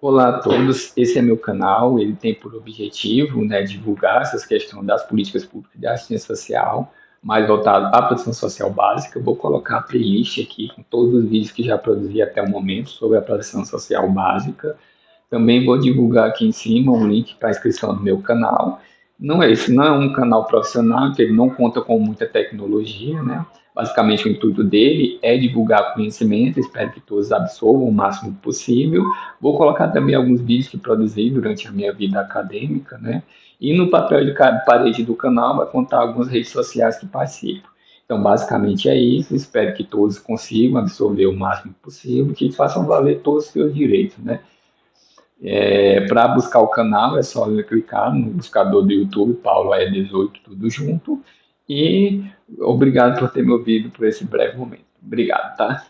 Olá a todos, esse é meu canal, ele tem por objetivo né, divulgar essas questões das políticas públicas de assistência social, mais voltado à proteção social básica. Eu vou colocar a playlist aqui com todos os vídeos que já produzi até o momento sobre a proteção social básica. Também vou divulgar aqui em cima um link para inscrição no meu canal. Não é esse, não é um canal profissional, que ele não conta com muita tecnologia, né? Basicamente, o intuito dele é divulgar conhecimento, espero que todos absorvam o máximo possível. Vou colocar também alguns vídeos que produzi durante a minha vida acadêmica, né? E no papel de parede do canal vai contar algumas redes sociais que participo. Então, basicamente é isso. Espero que todos consigam absorver o máximo possível, que façam valer todos os seus direitos, né? É, Para buscar o canal é só clicar no buscador do YouTube, Paulo é 18, tudo junto. E obrigado por ter me ouvido por esse breve momento. Obrigado, tá?